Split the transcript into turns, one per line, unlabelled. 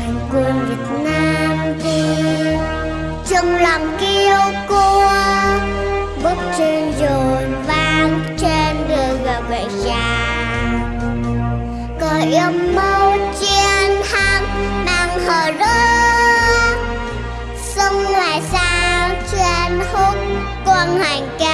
toàn quân Việt Nam đi trong lòng kêu cua bước trên dồn vang trên đường gặp về già có yêu mâu chiến thắng mang hờ rơ sông ngoài sao trên hút quân hành ca